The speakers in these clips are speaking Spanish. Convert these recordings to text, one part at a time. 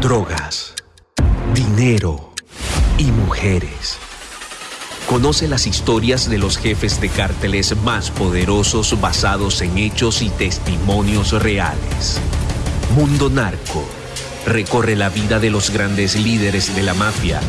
drogas, dinero y mujeres. Conoce las historias de los jefes de cárteles más poderosos basados en hechos y testimonios reales. Mundo Narco. Recorre la vida de los grandes líderes de la mafia.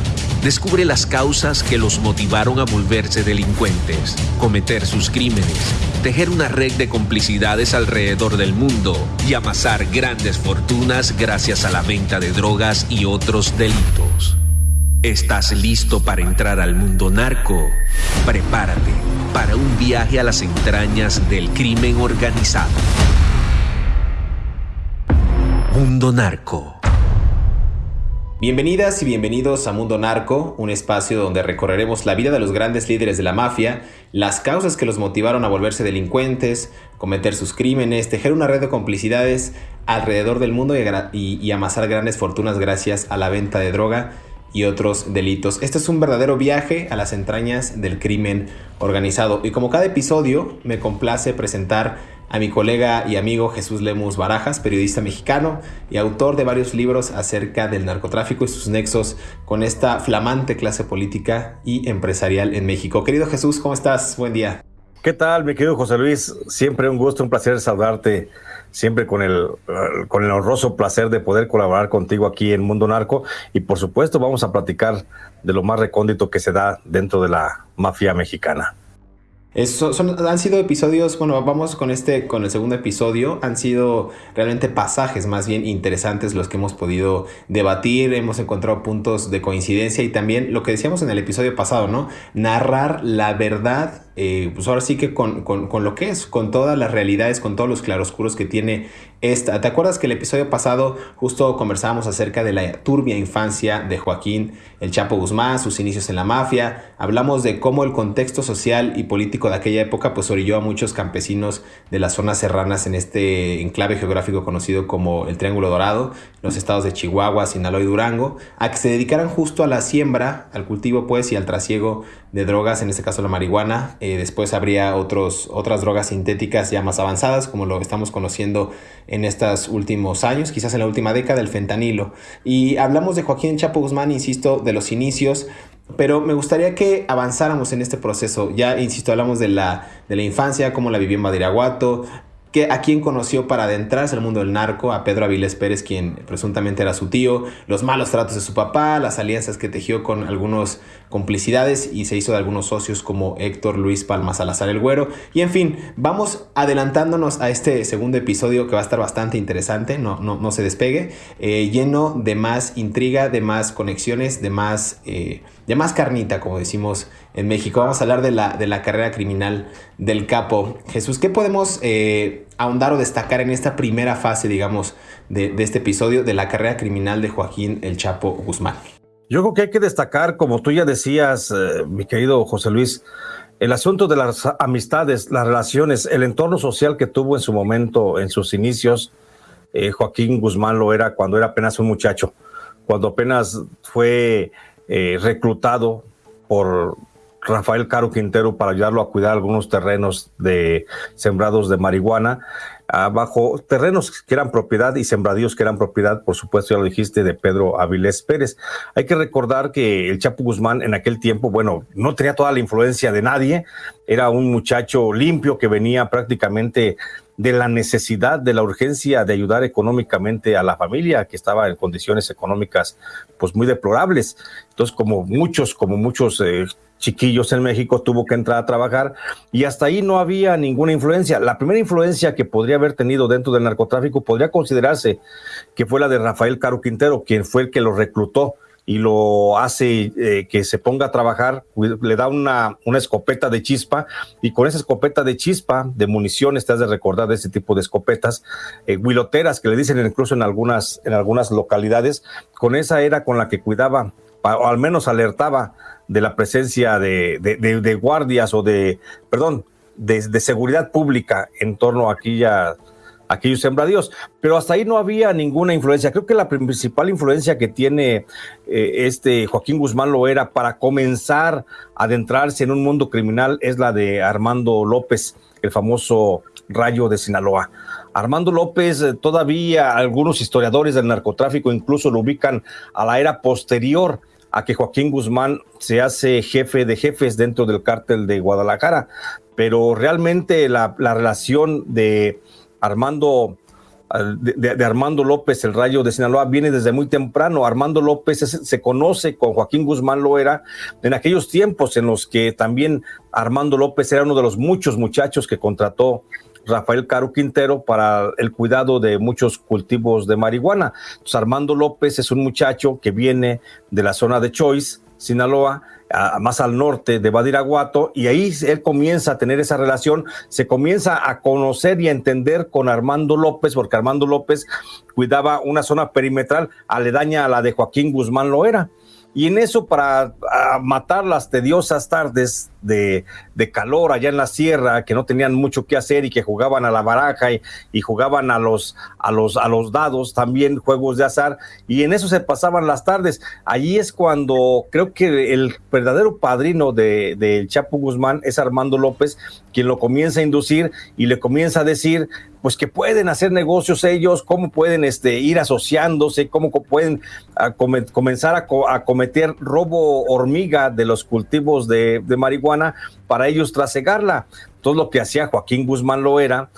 Descubre las causas que los motivaron a volverse delincuentes, cometer sus crímenes, tejer una red de complicidades alrededor del mundo y amasar grandes fortunas gracias a la venta de drogas y otros delitos. ¿Estás listo para entrar al mundo narco? Prepárate para un viaje a las entrañas del crimen organizado. Mundo Narco. Bienvenidas y bienvenidos a Mundo Narco, un espacio donde recorreremos la vida de los grandes líderes de la mafia, las causas que los motivaron a volverse delincuentes, cometer sus crímenes, tejer una red de complicidades alrededor del mundo y, amasar grandes fortunas gracias a la venta de droga y otros delitos. Este es un verdadero viaje a las entrañas del crimen organizado y como cada episodio me complace presentar a mi colega y amigo Jesús Lemus Barajas, periodista mexicano y autor de varios libros acerca del narcotráfico y sus nexos con esta flamante clase política y empresarial en México. Querido Jesús, ¿cómo estás? Buen día. ¿Qué tal, mi querido José Luis? Siempre un gusto, un placer saludarte, siempre con el, con el honroso placer de poder colaborar contigo aquí en Mundo Narco. Y por supuesto vamos a platicar de lo más recóndito que se da dentro de la mafia mexicana son, han sido episodios, bueno, vamos con este, con el segundo episodio, han sido realmente pasajes más bien interesantes los que hemos podido debatir, hemos encontrado puntos de coincidencia y también lo que decíamos en el episodio pasado, ¿no? Narrar la verdad eh, pues ahora sí que con, lo que es, con todas las realidades, con todos los claroscuros que tiene esta. ¿Te acuerdas que el episodio pasado justo conversábamos acerca de la turbia infancia de Joaquín El Chapo Guzmán, sus inicios en la mafia? Hablamos de cómo el contexto social y político de aquella época pues orilló a muchos campesinos de las zonas serranas en este enclave geográfico conocido como el Triángulo Dorado, los estados de Chihuahua, Sinaloa y Durango, a que se dedicaran justo a la siembra, al cultivo pues y al trasiego de drogas, en este caso la marihuana. Eh, después habría otros, otras drogas sintéticas ya más avanzadas, como lo estamos conociendo en estos últimos años, quizás en la última década, el fentanilo. Y hablamos de Joaquín Chapo Guzmán, insisto, de los inicios, pero me gustaría que avanzáramos en este proceso. Ya, insisto, hablamos de la, de la infancia, cómo la vivió en Badiraguato, que a quien conoció para adentrarse al mundo del narco, a Pedro Avilés Pérez, quien presuntamente era su tío, los malos tratos de su papá, las alianzas que tejió con algunos complicidades y se hizo de algunos socios como Héctor Luis Palma Salazar el Güero. Y en fin, vamos adelantándonos a este segundo episodio que va a estar bastante interesante, no, no, no se despegue, eh, lleno de más intriga, de más conexiones, de más, eh, de más carnita, como decimos en México. Vamos a hablar de la, de la carrera criminal del capo. Jesús, ¿qué podemos eh, ahondar o destacar en esta primera fase, digamos, de, de, este episodio de la carrera criminal de Joaquín El Chapo Guzmán? Yo creo que hay que destacar, como tú ya decías, eh, mi querido José Luis, el asunto de las amistades, las relaciones, el entorno social que tuvo en su momento, en sus inicios. Eh, Joaquín Guzmán lo era cuando era apenas un muchacho, cuando apenas fue reclutado por Rafael Caro Quintero para ayudarlo a cuidar algunos terrenos de sembrados de marihuana, abajo terrenos que eran propiedad y sembradíos que eran propiedad, por supuesto, ya lo dijiste, de Pedro Avilés Pérez. Hay que recordar que el Chapo Guzmán en aquel tiempo, bueno, no tenía toda la influencia de nadie, era un muchacho limpio que venía prácticamente de la necesidad, de la urgencia de ayudar económicamente a la familia que estaba en condiciones económicas pues muy deplorables. Entonces, como muchos, como muchos eh, chiquillos en México, tuvo que entrar a trabajar y hasta ahí no había ninguna influencia. La primera influencia que podría haber tenido dentro del narcotráfico podría considerarse que fue la de Rafael Caro Quintero, quien fue el que lo reclutó y lo hace eh, que se ponga a trabajar, le da una, escopeta de chispa y con esa escopeta de chispa, de municiones, te has de recordar de ese tipo de escopetas, eh, huiloteras que le dicen incluso en algunas, en algunas localidades, con esa era con la que cuidaba, o al menos alertaba de la presencia de, guardias o de, perdón, de, seguridad pública en torno a aquella aquellos sembradíos, pero hasta ahí no había ninguna influencia. Creo que la principal influencia que tiene eh, este Joaquín Guzmán lo era para comenzar a adentrarse en un mundo criminal es la de Armando López, el famoso Rayo de Sinaloa. Armando López, eh, todavía algunos historiadores del narcotráfico incluso lo ubican a la era posterior a que Joaquín Guzmán se hace jefe de jefes dentro del cártel de Guadalajara, pero realmente la, relación de Armando de, Armando López, el rayo de Sinaloa, viene desde muy temprano. Armando López se conoce con Joaquín Guzmán Loera en aquellos tiempos en los que también Armando López era uno de los muchos muchachos que contrató Rafael Caro Quintero para el cuidado de muchos cultivos de marihuana. Armando López es un muchacho que viene de la zona de Choice, Sinaloa, más al norte de Badiraguato, y ahí él comienza a tener esa relación, se comienza a conocer y a entender con Armando López, porque Armando López cuidaba una zona perimetral aledaña a la de Joaquín Guzmán Loera. Y en eso, para matar las tediosas tardes de, calor allá en la sierra, que no tenían mucho que hacer y que jugaban a la baraja y, jugaban a los, a, los, a los dados, también juegos de azar, y en eso se pasaban las tardes. Allí es cuando creo que el verdadero padrino del de, Chapo Guzmán es Armando López, quien lo comienza a inducir y le comienza a decir, pues que pueden hacer negocios ellos, cómo pueden este, ir asociándose, cómo pueden comenzar a, cometer robo hormiga de los cultivos de, marihuana para ellos trasegarla. Todo lo que hacía Joaquín Guzmán lo era,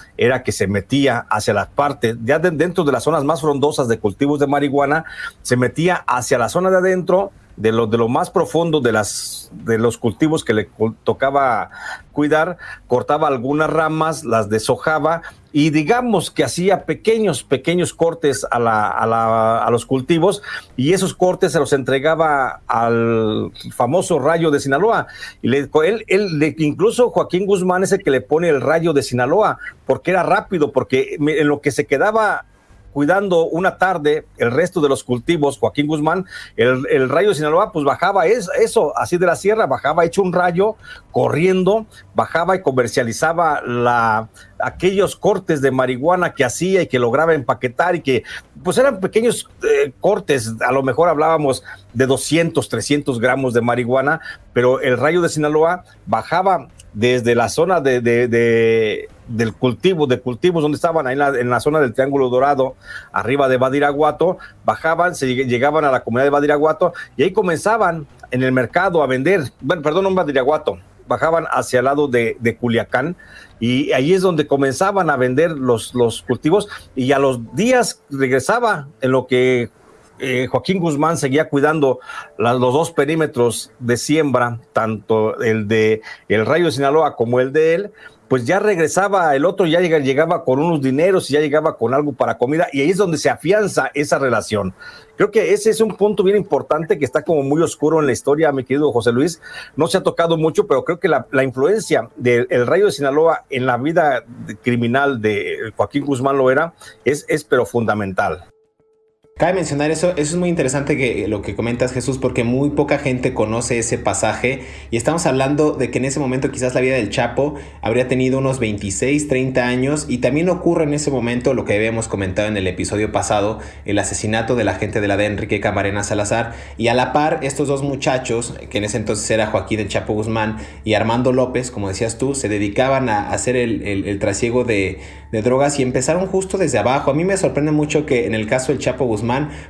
que se metía hacia las partes, ya dentro de las zonas más frondosas de cultivos de marihuana, se metía hacia la zona de adentro, de lo, de lo más profundo de, las, de los cultivos que le tocaba cuidar, cortaba algunas ramas, las deshojaba y digamos que hacía pequeños, pequeños cortes a, la, a, la, a, los cultivos y esos cortes se los entregaba al famoso rayo de Sinaloa. Y le, él, él, incluso Joaquín Guzmán es el que le pone el rayo de Sinaloa porque era rápido, porque en lo que se quedaba cuidando una tarde el resto de los cultivos, Joaquín Guzmán, el, rayo de Sinaloa, pues bajaba eso, así de la sierra, bajaba hecho un rayo, corriendo, bajaba y comercializaba la, aquellos cortes de marihuana que hacía y que lograba empaquetar y que pues eran pequeños eh, cortes, a lo mejor hablábamos de 200, 300 gramos de marihuana, pero el rayo de Sinaloa bajaba desde la zona de, del cultivo, de cultivos donde estaban ahí en la, zona del Triángulo Dorado, arriba de Badiraguato, bajaban, se llegaban a la comunidad de Badiraguato y ahí comenzaban en el mercado a vender, bueno, perdón, en Badiraguato, bajaban hacia el lado de, de, Culiacán y ahí es donde comenzaban a vender los, los cultivos y a los días regresaba en lo que eh, Joaquín Guzmán seguía cuidando los dos perímetros de siembra, tanto el de el Rayo de Sinaloa como el de él, pues ya regresaba el otro, ya llegaba con unos dineros y ya llegaba con algo para comida y ahí es donde se afianza esa relación. Creo que ese es un punto bien importante que está como muy oscuro en la historia, mi querido José Luis. No se ha tocado mucho, pero creo que la, influencia del Rayo de Sinaloa en la vida criminal de Joaquín Guzmán Loera es, es pero fundamental. Cabe mencionar eso, eso es muy interesante que lo que comentas Jesús, porque muy poca gente conoce ese pasaje y estamos hablando de que en ese momento quizás la vida del Chapo habría tenido unos 26, 30 años y también ocurre en ese momento lo que habíamos comentado en el episodio pasado, el asesinato de la gente de la de Enrique Camarena Salazar y a la par estos dos muchachos, que en ese entonces era Joaquín el Chapo Guzmán y Armando López, como decías tú, se dedicaban a hacer el, el trasiego de, de drogas y empezaron justo desde abajo. A mí me sorprende mucho que en el caso del Chapo Guzmán,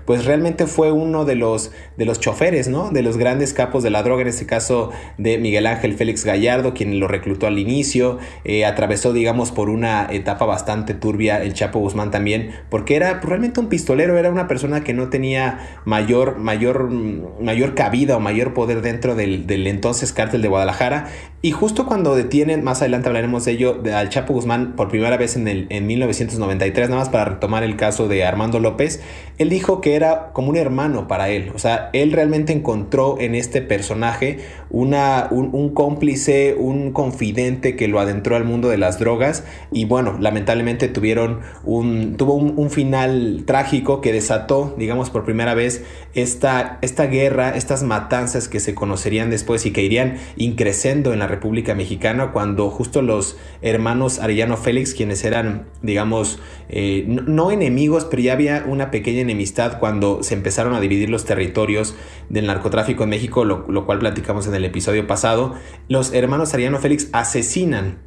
pues realmente fue uno de los, de los choferes, ¿no? De los grandes capos de la droga, en este caso de Miguel Ángel Félix Gallardo, quien lo reclutó al inicio, eh, atravesó, digamos, por una etapa bastante turbia el Chapo Guzmán también, porque era realmente un pistolero, era una persona que no tenía mayor, mayor, mayor cabida o mayor poder dentro del, del entonces cártel de Guadalajara. Y justo cuando detienen, más adelante hablaremos de ello, al Chapo Guzmán por primera vez en, el, en 1993, nada más para retomar el caso de Armando López, él dijo que era como un hermano para él. O sea, él realmente encontró en este personaje una, un, cómplice, un confidente que lo adentró al mundo de las drogas. Y bueno, lamentablemente tuvieron un, tuvo un, final trágico que desató, digamos, por primera vez esta, esta guerra, estas matanzas que se conocerían después y que irían increciendo en la República Mexicana cuando justo los hermanos Arellano Félix, quienes eran, digamos, eh, no, enemigos, pero ya había una pequeña enemistad cuando se empezaron a dividir los territorios del narcotráfico en México, lo, cual platicamos en el episodio pasado, los hermanos Arellano Félix asesinan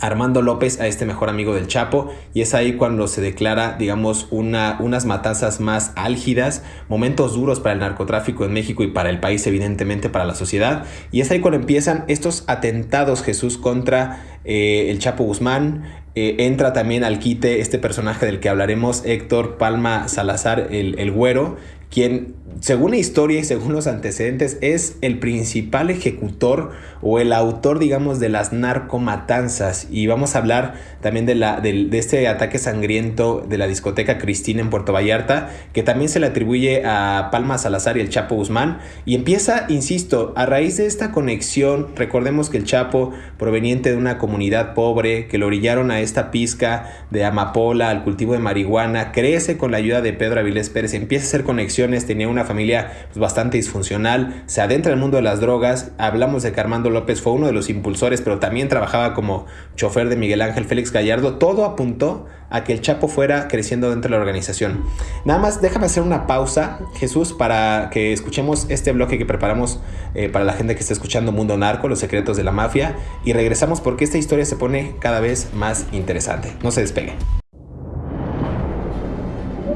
Armando López a este mejor amigo del Chapo y es ahí cuando se declara, digamos, una, unas matanzas más álgidas, momentos duros para el narcotráfico en México y para el país, evidentemente para la sociedad. Y es ahí cuando empiezan estos atentados, Jesús, contra eh, el Chapo Guzmán. Eh, entra también al quite este personaje del que hablaremos, Héctor Palma Salazar, el, el güero, quien, según la historia y según los antecedentes, es el principal ejecutor o el autor, digamos, de las narcomatanzas. Y vamos a hablar también de, la, de, este ataque sangriento de la discoteca Cristina en Puerto Vallarta, que también se le atribuye a Palma Salazar y el Chapo Guzmán. Y empieza, insisto, a raíz de esta conexión, recordemos que el Chapo, proveniente de una comunidad pobre, que lo orillaron a esta pizca de amapola, al cultivo de marihuana, crece con la ayuda de Pedro Avilés Pérez, empieza a hacer conexión tenía una familia pues, bastante disfuncional, se adentra en el mundo de las drogas, hablamos de que Armando López fue uno de los impulsores, pero también trabajaba como chofer de Miguel Ángel Félix Gallardo, todo apuntó a que el Chapo fuera creciendo dentro de la organización. Nada más déjame hacer una pausa, Jesús, para que escuchemos este bloque que preparamos eh, para la gente que está escuchando Mundo Narco, los secretos de la mafia, y regresamos porque esta historia se pone cada vez más interesante. No se despegue.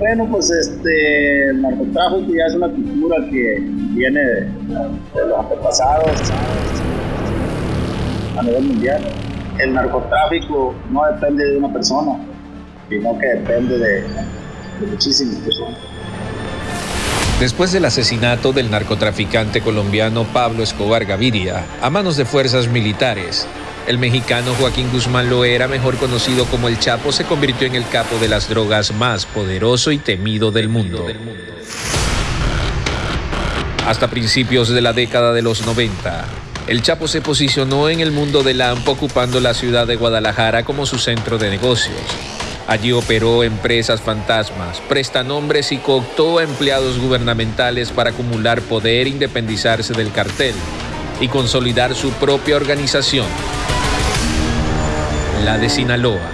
Bueno, pues este, el narcotráfico ya es una cultura que viene de, los antepasados a nivel mundial. El narcotráfico no depende de una persona, sino que depende de, de muchísimas personas. Después del asesinato del narcotraficante colombiano Pablo Escobar Gaviria a manos de fuerzas militares, el mexicano Joaquín Guzmán Loera, mejor conocido como el Chapo, se convirtió en el capo de las drogas más poderoso y temido del mundo. Hasta principios de la década de los 90, el Chapo se posicionó en el mundo del AMPO ocupando la ciudad de Guadalajara como su centro de negocios. Allí operó empresas fantasmas, prestanombres y cooptó a empleados gubernamentales para acumular poder independizarse del cartel y consolidar su propia organización, la de Sinaloa.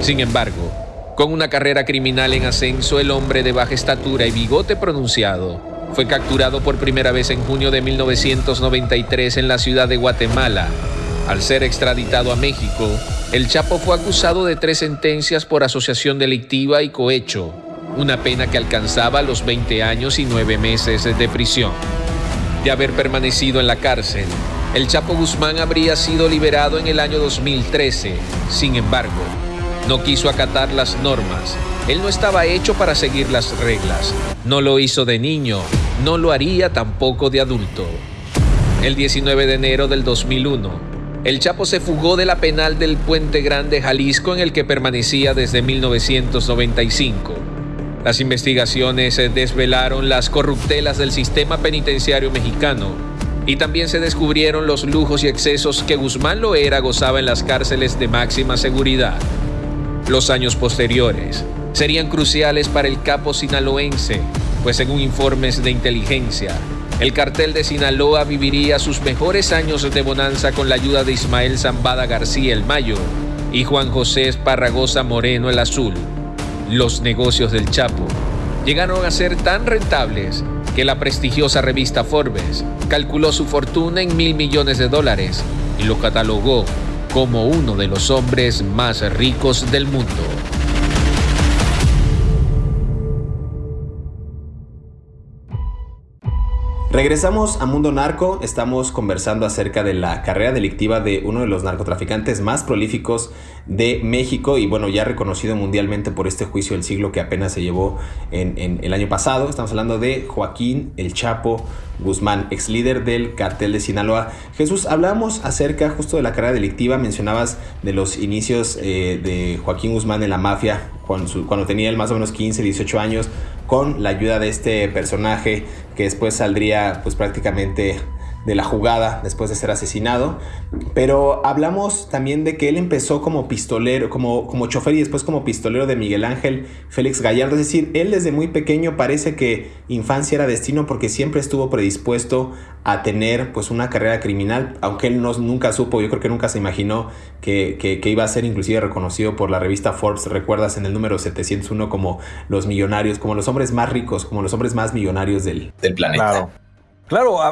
Sin embargo, con una carrera criminal en ascenso, el hombre de baja estatura y bigote pronunciado fue capturado por primera vez en junio de 1993 en la ciudad de Guatemala. Al ser extraditado a México, el Chapo fue acusado de tres sentencias por asociación delictiva y cohecho, una pena que alcanzaba los 20 años y 9 meses de prisión. De haber permanecido en la cárcel, el Chapo Guzmán habría sido liberado en el año 2013. Sin embargo, no quiso acatar las normas. Él no estaba hecho para seguir las reglas. No lo hizo de niño, no lo haría tampoco de adulto. El 19 de enero del 2001, el Chapo se fugó de la penal del Puente Grande, Jalisco, en el que permanecía desde 1995. Las investigaciones desvelaron las corruptelas del sistema penitenciario mexicano y también se descubrieron los lujos y excesos que Guzmán Loera gozaba en las cárceles de máxima seguridad. Los años posteriores serían cruciales para el capo sinaloense, pues según informes de inteligencia, el cartel de Sinaloa viviría sus mejores años de bonanza con la ayuda de Ismael Zambada García el Mayo y Juan José Esparragosa Moreno el Azul. Los negocios del Chapo llegaron a ser tan rentables que la prestigiosa revista Forbes calculó su fortuna en mil millones de dólares y lo catalogó como uno de los hombres más ricos del mundo. Regresamos a Mundo Narco, estamos conversando acerca de la carrera delictiva de uno de los narcotraficantes más prolíficos de México y bueno, ya reconocido mundialmente por este juicio del siglo que apenas se llevó en, el año pasado. Estamos hablando de Joaquín El Chapo Guzmán, ex líder del cartel de Sinaloa. Jesús, hablamos acerca justo de la carrera delictiva, mencionabas de los inicios eh, de Joaquín Guzmán en la mafia, cuando, cuando tenía él más o menos 15, 18 años, con la ayuda de este personaje que después saldría pues prácticamente de la jugada después de ser asesinado. Pero hablamos también de que él empezó como pistolero, como, como chofer y después como pistolero de Miguel Ángel Félix Gallardo. Es decir, él desde muy pequeño parece que infancia era destino porque siempre estuvo predispuesto a tener pues una carrera criminal, aunque él no, nunca supo, yo creo que nunca se imaginó que, que, iba a ser inclusive reconocido por la revista Forbes, recuerdas en el número 701 como los millonarios, como los hombres más ricos, como los hombres más millonarios del, del planeta. Claro,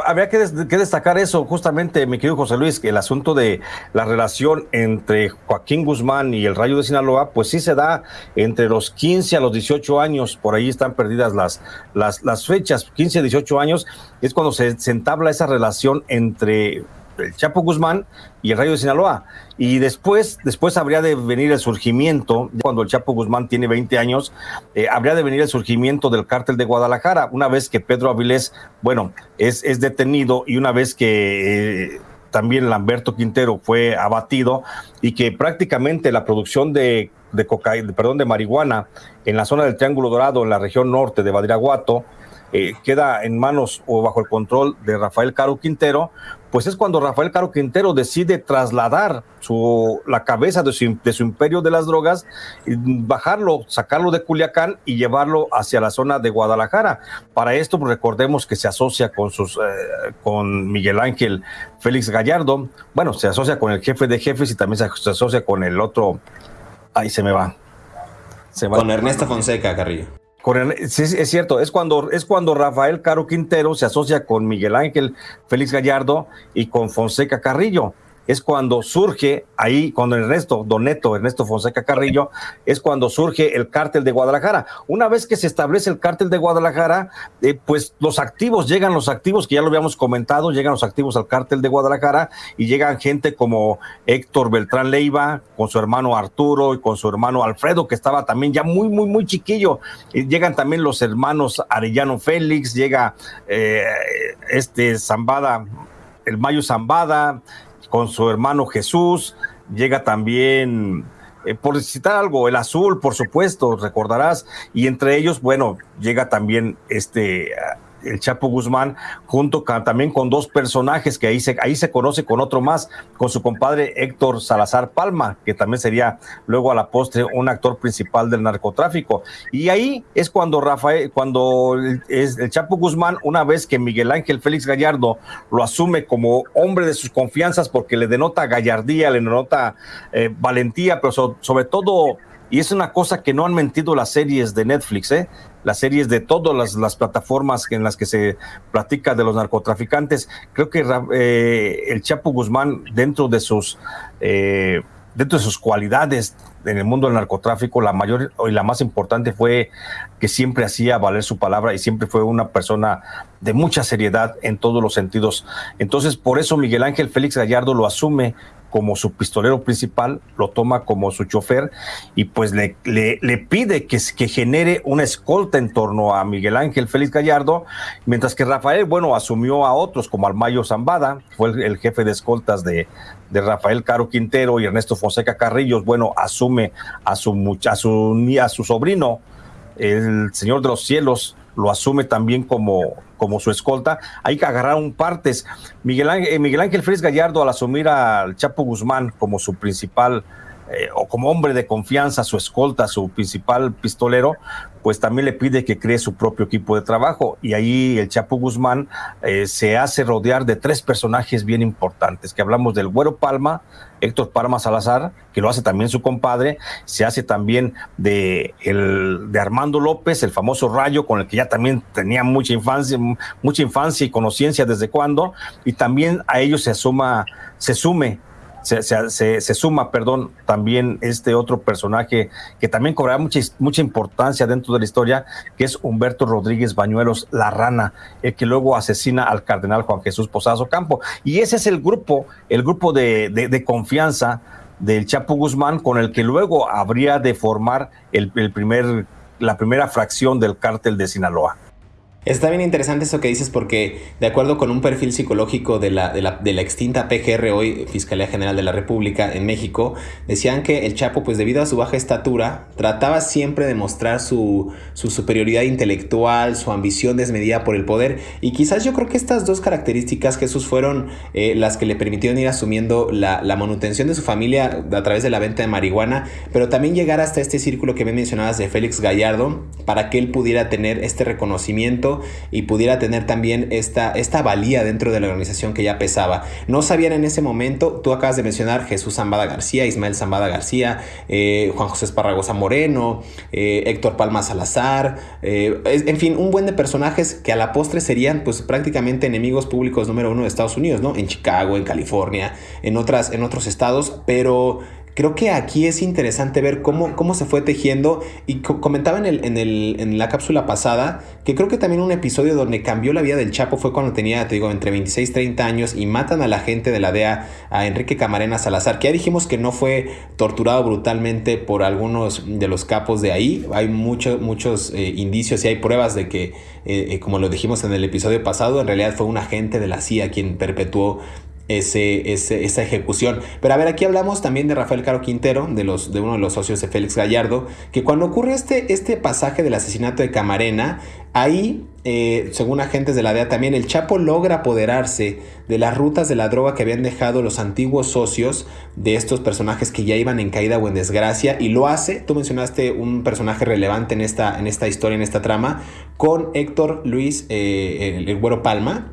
habría que, destacar eso justamente, mi querido José Luis, que el asunto de la relación entre Joaquín Guzmán y el Rayo de Sinaloa, pues sí se da entre los 15 a los 18 años, por ahí están perdidas las, las, las fechas, 15 a 18 años, es cuando se, se entabla esa relación entre el Chapo Guzmán y el Rayo de Sinaloa. Y después, después habría de venir el surgimiento, cuando el Chapo Guzmán tiene 20 años, eh, habría de venir el surgimiento del cártel de Guadalajara, una vez que Pedro Avilés, bueno, es, es detenido y una vez que... Eh, también Lamberto Quintero fue abatido y que prácticamente la producción de, de cocaína, perdón, de marihuana en la zona del Triángulo Dorado, en la región norte de Badiraguato, eh, queda en manos o bajo el control de Rafael Caro Quintero, pues es cuando Rafael Caro Quintero decide trasladar su, la cabeza de su, de su imperio de las drogas, bajarlo, sacarlo de Culiacán y llevarlo hacia la zona de Guadalajara. Para esto, pues, recordemos que se asocia con, sus, eh, con Miguel Ángel Félix Gallardo, bueno, se asocia con el jefe de jefes y también se, asocia con el otro, ahí se me va. Se va. Con Ernesto Fonseca Carrillo sí, es cierto, es cuando, es cuando Rafael Caro Quintero se asocia con Miguel Ángel Félix Gallardo y con Fonseca Carrillo es cuando surge ahí, cuando Ernesto Doneto, Ernesto Fonseca Carrillo, es cuando surge el cártel de Guadalajara. Una vez que se establece el cártel de Guadalajara, eh, pues los activos, llegan los activos, que ya lo habíamos comentado, llegan los activos al cártel de Guadalajara y llegan gente como Héctor Beltrán Leiva, con su hermano Arturo y con su hermano Alfredo, que estaba también ya muy, muy, muy chiquillo. Y llegan también los hermanos Arellano Félix, llega eh, este Zambada, el Mayo Zambada, con su hermano Jesús, llega también, eh, por citar algo, el azul, por supuesto, recordarás, y entre ellos, bueno, llega también este el Chapo Guzmán, junto también con dos personajes que ahí se, ahí se conoce con otro más, con su compadre Héctor Salazar Palma, que también sería luego a la postre un actor principal del narcotráfico. Y ahí es cuando Rafael, cuando el, el Chapo Guzmán, una vez que Miguel Ángel Félix Gallardo lo asume como hombre de sus confianzas, porque le denota gallardía, le denota eh, valentía, pero sobre todo y es una cosa que no han mentido las series de Netflix, ¿eh? Las series de todas las, plataformas en las que se platica de los narcotraficantes. Creo que eh, el Chapo Guzmán, dentro de sus eh, dentro de sus cualidades en el mundo del narcotráfico, la mayor y la más importante fue que siempre hacía valer su palabra y siempre fue una persona de mucha seriedad en todos los sentidos. Entonces, por eso Miguel Ángel Félix Gallardo lo asume como su pistolero principal, lo toma como su chofer y pues le, le, pide que, que genere una escolta en torno a Miguel Ángel Félix Gallardo, mientras que Rafael, bueno, asumió a otros como Almayo Zambada, fue el, jefe de escoltas de, de, Rafael Caro Quintero y Ernesto Fonseca Carrillos, bueno, asume a su, a su, a su sobrino, el Señor de los Cielos, lo asume también como, como su escolta. Hay que agarrar un partes. Miguel Ángel, eh, Miguel Ángel Félix Gallardo, al asumir al Chapo Guzmán como su principal eh, o como hombre de confianza, su escolta, su principal pistolero, pues también le pide que cree su propio equipo de trabajo. Y ahí el Chapo Guzmán eh, se hace rodear de tres personajes bien importantes, que hablamos del Güero Palma, Héctor Palma Salazar, que lo hace también su compadre, se hace también de, el, de Armando López, el famoso Rayo, con el que ya también tenía mucha infancia, mucha infancia y conociencia desde cuando, y también a ellos se suma, se sume se, se, suma, perdón, también este otro personaje que también cobrará mucha, mucha importancia dentro de la historia, que es Humberto Rodríguez Bañuelos, la rana, el que luego asesina al cardenal Juan Jesús Posazo Campo. Y ese es el grupo, el grupo de, de, confianza del Chapo Guzmán con el que luego habría de formar el, el primer, la primera fracción del cártel de Sinaloa. Está bien interesante eso que dices porque de acuerdo con un perfil psicológico de la, de la, extinta PGR, hoy Fiscalía General de la República en México, decían que el Chapo, pues debido a su baja estatura, trataba siempre de mostrar su, superioridad intelectual, su ambición desmedida por el poder. Y quizás yo creo que estas dos características, Jesús, fueron eh, las que le permitieron ir asumiendo la, manutención de su familia a través de la venta de marihuana, pero también llegar hasta este círculo que me mencionabas de Félix Gallardo, para que él pudiera tener este reconocimiento y pudiera tener también esta, esta valía dentro de la organización que ya pesaba. No sabían en ese momento, tú acabas de mencionar Jesús Zambada García, Ismael Zambada García, eh, Juan José Esparragosa Moreno, eh, Héctor Palma Salazar, eh, en fin, un buen de personajes que a la postre serían pues prácticamente enemigos públicos número uno de Estados Unidos, ¿no? En Chicago, en California, en, otras, en otros estados, pero Creo que aquí es interesante ver cómo, cómo se fue tejiendo y comentaba en, el, en, el, en, la cápsula pasada que creo que también un episodio donde cambió la vida del Chapo fue cuando tenía, te digo, entre 26 y 30 años y matan a la gente de la DEA, a Enrique Camarena Salazar, que ya dijimos que no fue torturado brutalmente por algunos de los capos de ahí. Hay muchos muchos eh, indicios y hay pruebas de que, eh, eh, como lo dijimos en el episodio pasado, en realidad fue un agente de la CIA quien perpetuó ese, esa ejecución. Pero a ver, aquí hablamos también de Rafael Caro Quintero, de, los, de uno de los socios de Félix Gallardo, que cuando ocurre este, este pasaje del asesinato de Camarena, ahí, eh, según agentes de la DEA también, el Chapo logra apoderarse de las rutas de la droga que habían dejado los antiguos socios de estos personajes que ya iban en caída o en desgracia, y lo hace, tú mencionaste un personaje relevante en esta, en esta historia, en esta trama, con Héctor Luis, eh, el, el Güero Palma,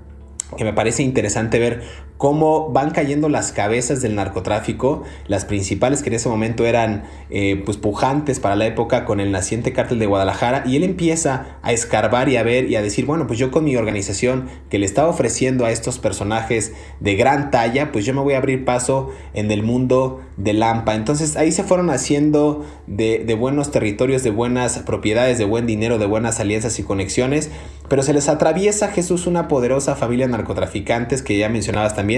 que me parece interesante ver cómo van cayendo las cabezas del narcotráfico, las principales que en ese momento eran eh, pues pujantes para la época con el naciente cártel de Guadalajara y él empieza a escarbar y a ver y a decir, bueno, pues yo con mi organización que le estaba ofreciendo a estos personajes de gran talla, pues yo me voy a abrir paso en el mundo de Lampa. Entonces ahí se fueron haciendo de, buenos territorios, de buenas propiedades, de buen dinero, de buenas alianzas y conexiones, pero se les atraviesa Jesús una poderosa familia de narcotraficantes que ya mencionabas también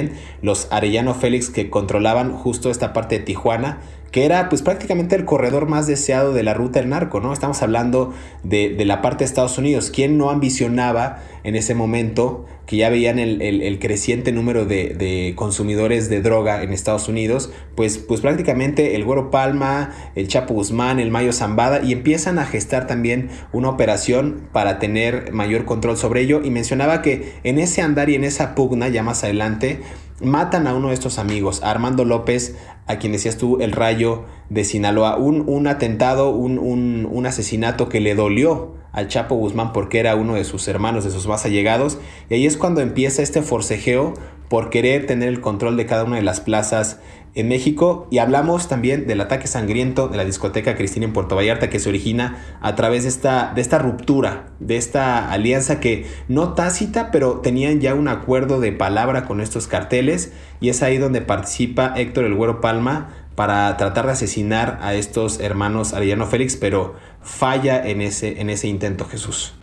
los Arellano Félix que controlaban justo esta parte de Tijuana, que era pues prácticamente el corredor más deseado de la ruta del narco, ¿no? Estamos hablando de, la parte de Estados Unidos. ¿Quién no ambicionaba en ese momento que ya veían el, creciente número de, consumidores de droga en Estados Unidos? Pues, pues prácticamente el Güero Palma, el Chapo Guzmán, el Mayo Zambada y empiezan a gestar también una operación para tener mayor control sobre ello. Y mencionaba que en ese andar y en esa pugna, ya más adelante, matan a uno de estos amigos, Armando López, a quien decías tú el rayo de Sinaloa, un, un atentado, un, un, un, asesinato que le dolió al Chapo Guzmán porque era uno de sus hermanos, de sus más allegados, y ahí es cuando empieza este forcejeo por querer tener el control de cada una de las plazas en México y hablamos también del ataque sangriento de la discoteca Cristina en Puerto Vallarta que se origina a través de esta, de esta ruptura, de esta alianza que no tácita, pero tenían ya un acuerdo de palabra con estos carteles y es ahí donde participa Héctor El Güero Palma para tratar de asesinar a estos hermanos Arellano Félix, pero falla en ese, en ese intento Jesús.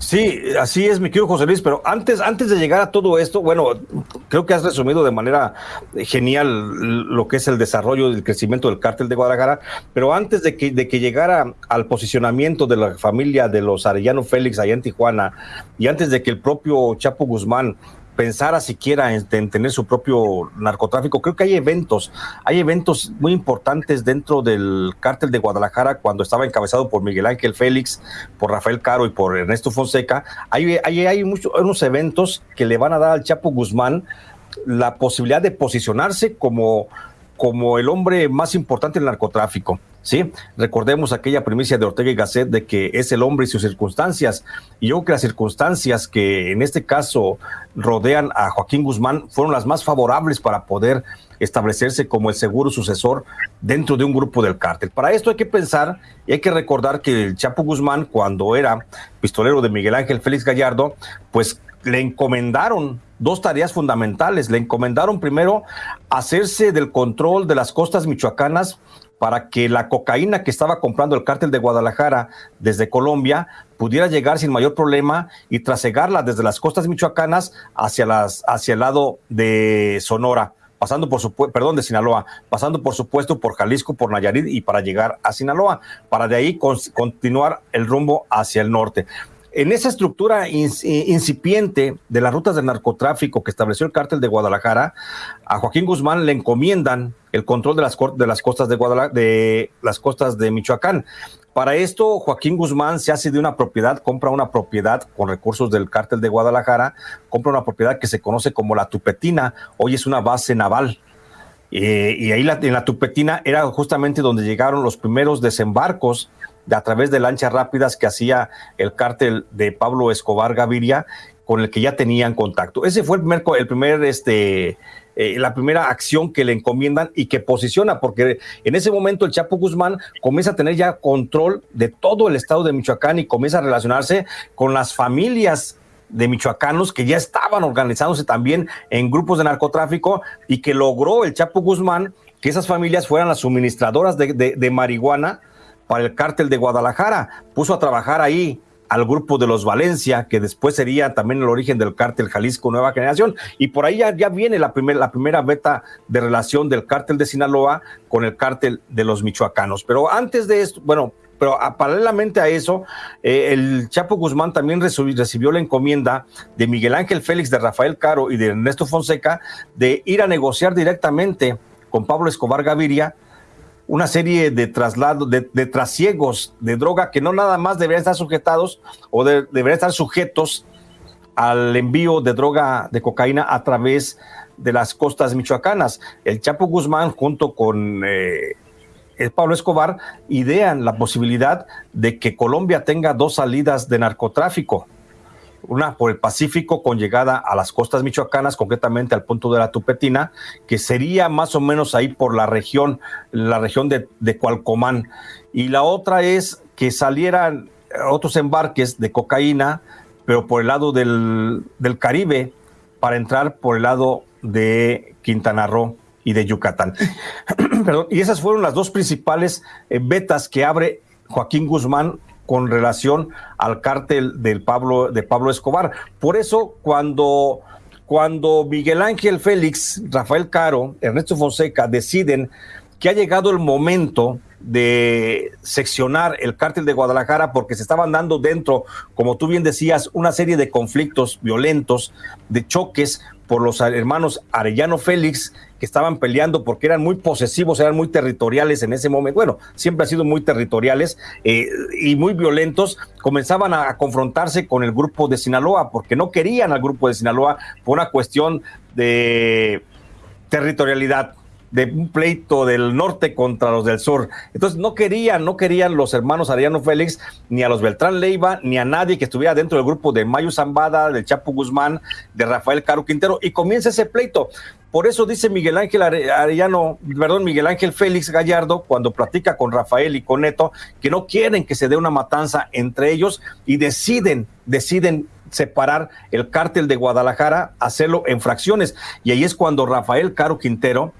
Sí, así es, mi querido José Luis, pero antes, antes de llegar a todo esto, bueno, creo que has resumido de manera genial lo que es el desarrollo y el crecimiento del cártel de Guadalajara, pero antes de que, de que llegara al posicionamiento de la familia de los Arellano Félix allá en Tijuana y antes de que el propio Chapo Guzmán pensara siquiera en, tener su propio narcotráfico. Creo que hay eventos, hay eventos muy importantes dentro del cártel de Guadalajara cuando estaba encabezado por Miguel Ángel Félix, por Rafael Caro y por Ernesto Fonseca. Hay, hay, hay muchos, unos eventos que le van a dar al Chapo Guzmán la posibilidad de posicionarse como, como el hombre más importante del narcotráfico. ¿Sí? Recordemos aquella primicia de Ortega y Gasset de que es el hombre y sus circunstancias. Y yo creo que las circunstancias que en este caso rodean a Joaquín Guzmán fueron las más favorables para poder establecerse como el seguro sucesor dentro de un grupo del cártel. Para esto hay que pensar y hay que recordar que el Chapo Guzmán, cuando era pistolero de Miguel Ángel Félix Gallardo, pues le encomendaron dos tareas fundamentales. Le encomendaron primero hacerse del control de las costas michoacanas para que la cocaína que estaba comprando el cártel de Guadalajara desde Colombia pudiera llegar sin mayor problema y trasegarla desde las costas michoacanas hacia, las, hacia el lado de Sonora pasando por supuesto, perdón, de Sinaloa, pasando por supuesto por Jalisco, por Nayarit y para llegar a Sinaloa, para de ahí continuar el rumbo hacia el norte. En esa estructura incipiente de las rutas de narcotráfico que estableció el cártel de Guadalajara, a Joaquín Guzmán le encomiendan el control de las, de las costas de, Guadalajara, de las costas de Michoacán. Para esto, Joaquín Guzmán se hace de una propiedad, compra una propiedad con recursos del cártel de Guadalajara, compra una propiedad que se conoce como la Tupetina, hoy es una base naval. Eh, y ahí en la Tupetina era justamente donde llegaron los primeros desembarcos de, a través de lanchas rápidas que hacía el cártel de Pablo Escobar Gaviria, con el que ya tenían contacto. Ese fue el primer, el primer este, eh, la primera acción que le encomiendan y que posiciona, porque en ese momento el Chapo Guzmán comienza a tener ya control de todo el estado de Michoacán y comienza a relacionarse con las familias de michoacanos que ya estaban organizándose también en grupos de narcotráfico y que logró el Chapo Guzmán que esas familias fueran las suministradoras de, marihuana para el cártel de Guadalajara. Puso a trabajar ahí al grupo de los Valencia, que después sería también el origen del cártel Jalisco Nueva Generación. Y por ahí ya, viene la, la primera beta de relación del cártel de Sinaloa con el cártel de los michoacanos. Pero antes de esto, bueno, pero paralelamente a eso, eh, el Chapo Guzmán también recibió la encomienda de Miguel Ángel Félix, de Rafael Caro y de Ernesto Fonseca de ir a negociar directamente con Pablo Escobar Gaviria una serie de traslados, de, trasiegos de droga que no nada más deberían estar sujetados o deberían estar sujetos al envío de droga de cocaína a través de las costas michoacanas. El Chapo Guzmán junto con eh, Pablo Escobar idean la posibilidad de que Colombia tenga dos salidas de narcotráfico una por el Pacífico con llegada a las costas michoacanas, concretamente al punto de la Tupetina, que sería más o menos ahí por la región, la región de, de Cualcomán. Y la otra es que salieran otros embarques de cocaína, pero por el lado del, Caribe, para entrar por el lado de Quintana Roo y de Yucatán. y esas fueron las dos principales eh, vetas que abre Joaquín Guzmán con relación al cártel del Pablo, de Pablo Escobar. Por eso, cuando, cuando Miguel Ángel Félix, Rafael Caro, Ernesto Fonseca deciden que ha llegado el momento de seccionar el cártel de Guadalajara porque se estaban dando dentro, como tú bien decías, una serie de conflictos violentos, de choques por los hermanos Arellano Félix que estaban peleando porque eran muy posesivos, eran muy territoriales en ese momento. Bueno, siempre han sido muy territoriales eh, y muy violentos. Comenzaban a, confrontarse con el grupo de Sinaloa porque no querían al grupo de Sinaloa por una cuestión de territorialidad de un pleito del norte contra los del sur. Entonces no querían, no querían los hermanos Ariano Félix, ni a los Beltrán Leiva, ni a nadie que estuviera dentro del grupo de Mayo Zambada, del Chapo Guzmán, de Rafael Caro Quintero, y comienza ese pleito. Por eso dice Miguel Ángel Arellano, perdón, Miguel Ángel Félix Gallardo, cuando platica con Rafael y con Neto, que no quieren que se dé una matanza entre ellos y deciden, deciden separar el cártel de Guadalajara, hacerlo en fracciones. Y ahí es cuando Rafael Caro Quintero,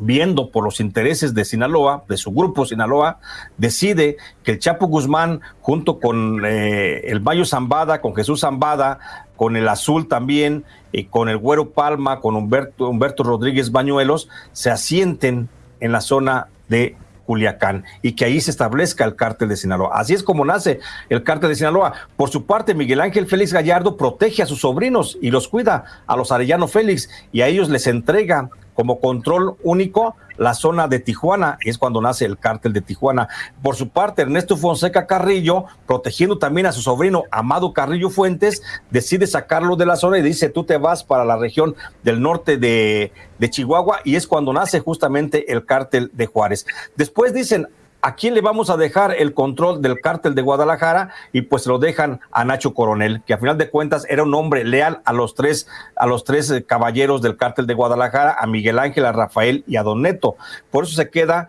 viendo por los intereses de Sinaloa, de su grupo Sinaloa, decide que el Chapo Guzmán, junto con eh, el Mayo Zambada, con Jesús Zambada, con el Azul también, y con el Güero Palma, con Humberto, Humberto Rodríguez Bañuelos, se asienten en la zona de Culiacán y que ahí se establezca el cártel de Sinaloa. Así es como nace el cártel de Sinaloa. Por su parte, Miguel Ángel Félix Gallardo protege a sus sobrinos y los cuida, a los Arellano Félix, y a ellos les entrega como control único la zona de Tijuana, es cuando nace el cártel de Tijuana. Por su parte, Ernesto Fonseca Carrillo, protegiendo también a su sobrino Amado Carrillo Fuentes, decide sacarlo de la zona y dice, tú te vas para la región del norte de, de Chihuahua, y es cuando nace justamente el cártel de Juárez. Después dicen, ¿A quién le vamos a dejar el control del cártel de Guadalajara? Y pues lo dejan a Nacho Coronel, que a final de cuentas era un hombre leal a los tres, a los tres eh, caballeros del cártel de Guadalajara, a Miguel Ángel, a Rafael y a Don Neto. Por eso se queda,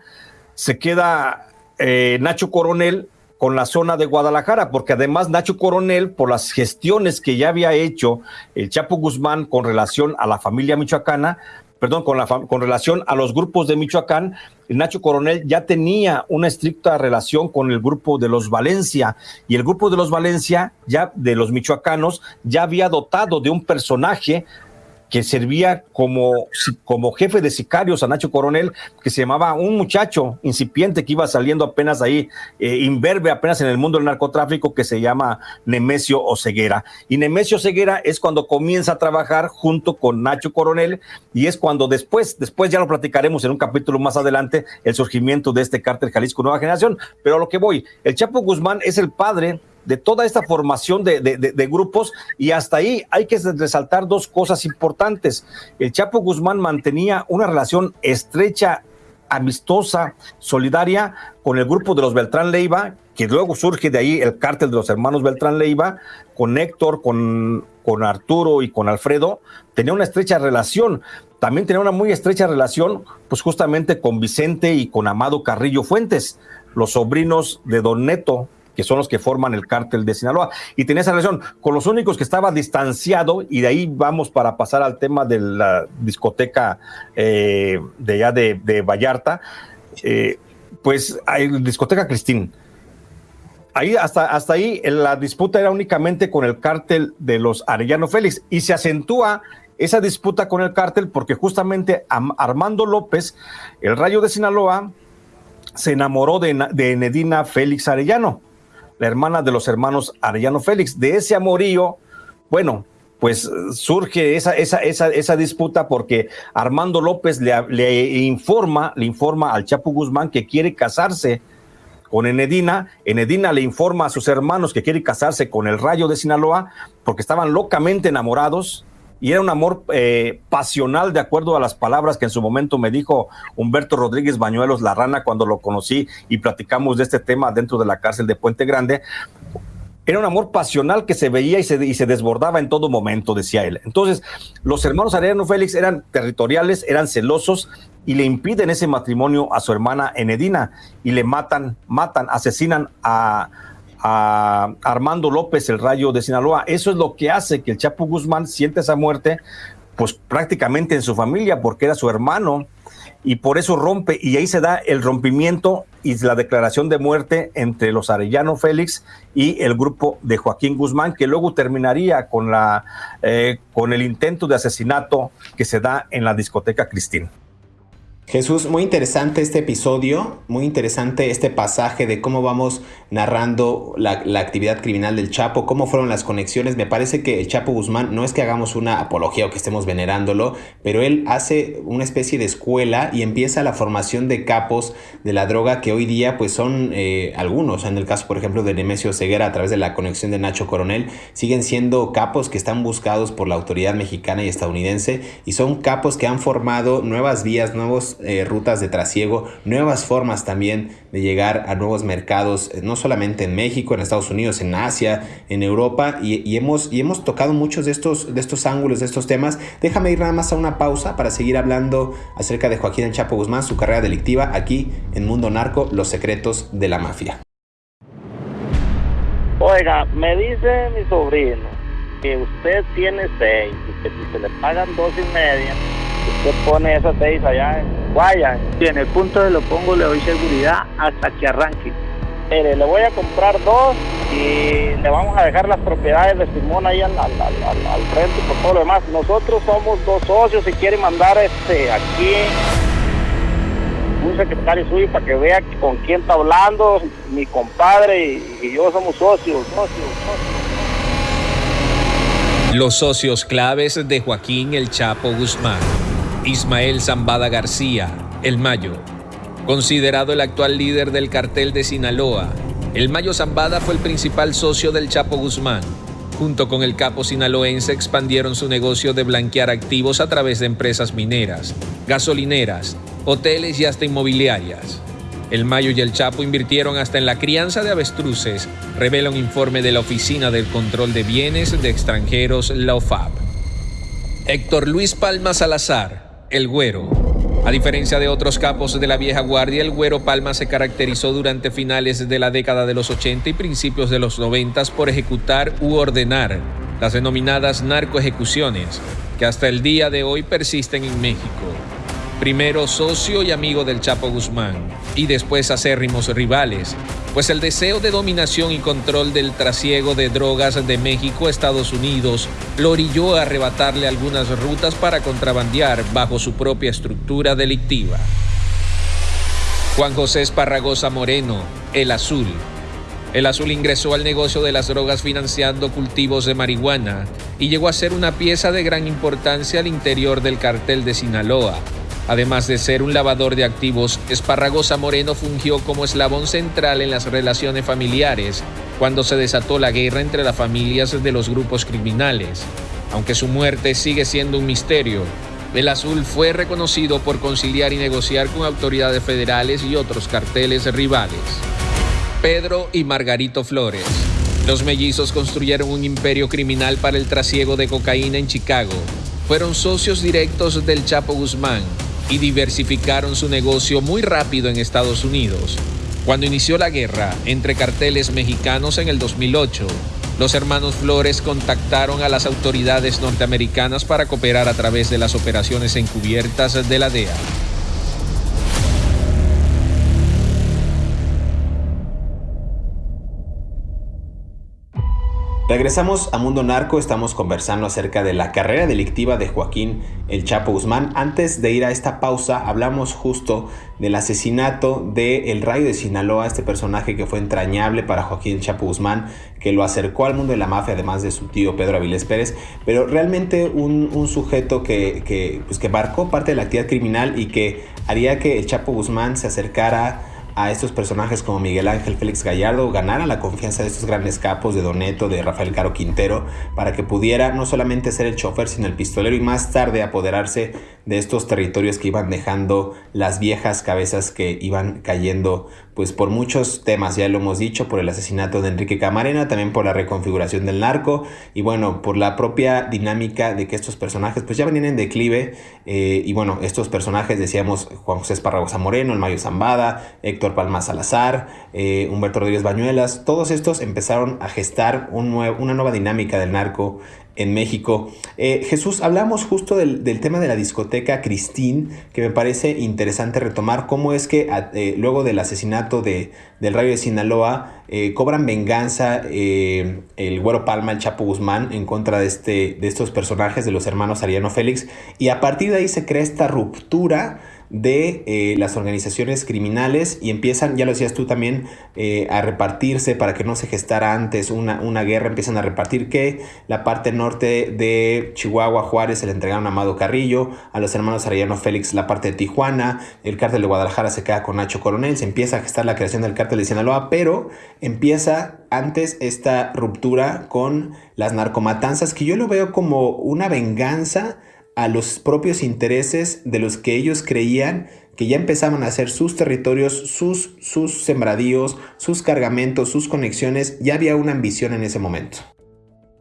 se queda eh, Nacho Coronel con la zona de Guadalajara, porque además Nacho Coronel, por las gestiones que ya había hecho el Chapo Guzmán con relación a la familia michoacana, perdón, con, la, con relación a los grupos de Michoacán, Nacho Coronel ya tenía una estricta relación con el grupo de los Valencia y el grupo de los Valencia, ya de los michoacanos, ya había dotado de un personaje que servía como, como jefe de sicarios a Nacho Coronel, que se llamaba un muchacho incipiente que iba saliendo apenas ahí, eh, imberbe apenas en el mundo del narcotráfico, que se llama Nemesio Oceguera. Y Nemesio Oceguera es cuando comienza a trabajar junto con Nacho Coronel y es cuando después, después ya lo platicaremos en un capítulo más adelante, el surgimiento de este cártel Jalisco Nueva Generación. Pero a lo que voy, el Chapo Guzmán es el padre de toda esta formación de, grupos y hasta ahí hay que resaltar dos cosas importantes. El Chapo Guzmán mantenía una relación estrecha amistosa, solidaria con el grupo de los Beltrán Leiva, que luego surge de ahí el cártel de los hermanos Beltrán Leiva, con Héctor, con, con Arturo y con Alfredo, tenía una estrecha relación. También tenía una muy estrecha relación, pues justamente con Vicente y con Amado Carrillo Fuentes, los sobrinos de Don Neto, que son los que forman el cártel de Sinaloa. Y tenía esa relación con los únicos que estaba distanciado, y de ahí vamos para pasar al tema de la discoteca eh, de allá de, Vallarta, eh, pues hay discoteca Cristín. Ahí hasta, hasta ahí la disputa era únicamente con el cártel de los Arellano Félix y se acentúa esa disputa con el cártel porque justamente Armando López, el rayo de Sinaloa, se enamoró de, de Nedina Félix Arellano la hermana de los hermanos Arellano Félix. De ese amorío, bueno, pues surge esa, esa, esa, esa disputa porque Armando López le, informa, le informa al Chapo Guzmán que quiere casarse con Enedina. Enedina le informa a sus hermanos que quiere casarse con el Rayo de Sinaloa porque estaban locamente enamorados y era un amor eh, pasional de acuerdo a las palabras que en su momento me dijo Humberto Rodríguez Bañuelos La Rana cuando lo conocí y platicamos de este tema dentro de la cárcel de Puente Grande. Era un amor pasional que se veía y se, desbordaba en todo momento, decía él. Entonces, los hermanos Arellano Félix eran territoriales, eran celosos y le impiden ese matrimonio a su hermana Enedina y le matan, matan, asesinan a, a Armando López, el rayo de Sinaloa. Eso es lo que hace que el Chapo Guzmán siente esa muerte, pues prácticamente en su familia, porque era su hermano, y por eso rompe, y ahí se da el rompimiento y la declaración de muerte entre los Arellano Félix y el grupo de Joaquín Guzmán, que luego terminaría con, la, eh, con el intento de asesinato que se da en la discoteca Cristín. Jesús, muy interesante este episodio, muy interesante este pasaje de cómo vamos narrando la, actividad criminal del Chapo, cómo fueron las conexiones. Me parece que el Chapo Guzmán no es que hagamos una apología o que estemos venerándolo, pero él hace una especie de escuela y empieza la formación de capos de la droga que hoy día pues son eh, algunos, en el caso por ejemplo de Nemesio Ceguera a través de la conexión de Nacho Coronel, siguen siendo capos que están buscados por la autoridad mexicana y estadounidense y son capos que han formado nuevas vías, nuevos eh, rutas de trasiego, nuevas formas también de llegar a nuevos mercados, eh, no solamente en México, en Estados Unidos, en Asia, en Europa, y, hemos, y hemos tocado muchos de estos, de estos ángulos, de estos temas. Déjame ir nada más a una pausa para seguir hablando acerca de Joaquín El Chapo Guzmán, su carrera delictiva aquí en Mundo Narco, los secretos de la mafia. Oiga, me dice mi sobrino que usted tiene seis y que si se le pagan dos y media, usted pone esas seis allá en Guaya. Y en el punto de lo pongo le doy seguridad hasta que arranque. Mire, le voy a comprar dos y le vamos a dejar las propiedades de Simón ahí al, frente por todo lo demás. Nosotros somos dos socios y quiere mandar este aquí un secretario suyo para que vea con quién está hablando, mi compadre y, y yo somos socios, socios, socios. Los socios claves de Joaquín El Chapo Guzmán. Ismael Zambada García, El Mayo. Considerado el actual líder del cartel de Sinaloa, El Mayo Zambada fue el principal socio del Chapo Guzmán. Junto con el capo sinaloense expandieron su negocio de blanquear activos a través de empresas mineras, gasolineras, hoteles y hasta inmobiliarias. El Mayo y el Chapo invirtieron hasta en la crianza de avestruces, revela un informe de la Oficina del Control de Bienes de Extranjeros, la OFAP. Héctor Luis Palma Salazar, el Güero. A diferencia de otros capos de la vieja guardia, el Güero Palma se caracterizó durante finales de la década de los 80 y principios de los 90 por ejecutar u ordenar las denominadas narcoejecuciones, que hasta el día de hoy persisten en México primero socio y amigo del Chapo Guzmán, y después acérrimos rivales, pues el deseo de dominación y control del trasiego de drogas de México a Estados Unidos lo orilló a arrebatarle algunas rutas para contrabandear bajo su propia estructura delictiva. Juan José Esparragosa Moreno, El Azul. El Azul ingresó al negocio de las drogas financiando cultivos de marihuana y llegó a ser una pieza de gran importancia al interior del cartel de Sinaloa, Además de ser un lavador de activos, Esparragosa Moreno fungió como eslabón central en las relaciones familiares cuando se desató la guerra entre las familias de los grupos criminales. Aunque su muerte sigue siendo un misterio, el Azul fue reconocido por conciliar y negociar con autoridades federales y otros carteles rivales. Pedro y Margarito Flores. Los mellizos construyeron un imperio criminal para el trasiego de cocaína en Chicago. Fueron socios directos del Chapo Guzmán y diversificaron su negocio muy rápido en Estados Unidos. Cuando inició la guerra entre carteles mexicanos en el 2008, los hermanos Flores contactaron a las autoridades norteamericanas para cooperar a través de las operaciones encubiertas de la DEA. Regresamos a Mundo Narco, estamos conversando acerca de la carrera delictiva de Joaquín El Chapo Guzmán. Antes de ir a esta pausa, hablamos justo del asesinato de El Rayo de Sinaloa, este personaje que fue entrañable para Joaquín El Chapo Guzmán, que lo acercó al mundo de la mafia, además de su tío Pedro Avilés Pérez, pero realmente un, sujeto que, que, pues que marcó parte de la actividad criminal y que haría que El Chapo Guzmán se acercara a estos personajes como Miguel Ángel Félix Gallardo ganara la confianza de estos grandes capos de Doneto, de Rafael Caro Quintero, para que pudiera no solamente ser el chofer, sino el pistolero y más tarde apoderarse de estos territorios que iban dejando las viejas cabezas que iban cayendo pues por muchos temas, ya lo hemos dicho, por el asesinato de Enrique Camarena, también por la reconfiguración del narco y bueno, por la propia dinámica de que estos personajes pues ya venían en declive eh, y bueno, estos personajes decíamos Juan José Esparragosa Moreno, el Mayo Zambada, Héctor Palma Salazar, eh, Humberto Rodríguez Bañuelas, todos estos empezaron a gestar un una nueva dinámica del narco en México. Eh, Jesús, hablamos justo del, tema de la discoteca Cristín, que me parece interesante retomar cómo es que eh, luego del asesinato de, del Rayo de Sinaloa eh, cobran venganza el Güero Palma, el Chapo Guzmán, en contra de, este, de estos personajes de los hermanos Ariano Félix, y a partir de ahí se crea esta ruptura de eh, las organizaciones criminales y empiezan, ya lo decías tú también, eh, a repartirse para que no se gestara antes una, una, guerra, empiezan a repartir que la parte norte de Chihuahua, Juárez, se le entregaron a Amado Carrillo, a los hermanos Arellano Félix la parte de Tijuana, el cártel de Guadalajara se queda con Nacho Coronel, se empieza a gestar la creación del cártel de Sinaloa, pero empieza antes esta ruptura con las narcomatanzas que yo lo veo como una venganza a los propios intereses de los que ellos creían que ya empezaban a hacer sus territorios, sus, sus sembradíos, sus cargamentos, sus conexiones, ya había una ambición en ese momento.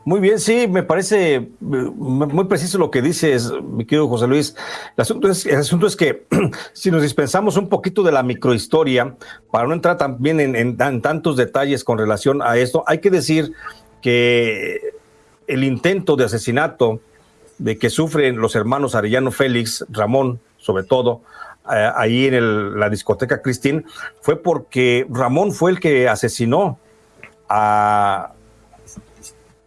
Muy bien, sí, me parece eh, muy preciso lo que dices, mi querido José Luis. El asunto es, que si nos dispensamos un poquito de la microhistoria, para no entrar también en tantos detalles con relación a esto, hay que decir que el intento de asesinato de que sufren los hermanos Arellano Félix, Ramón, sobre todo, eh, ahí en la discoteca Cristín, fue porque Ramón fue el que asesinó a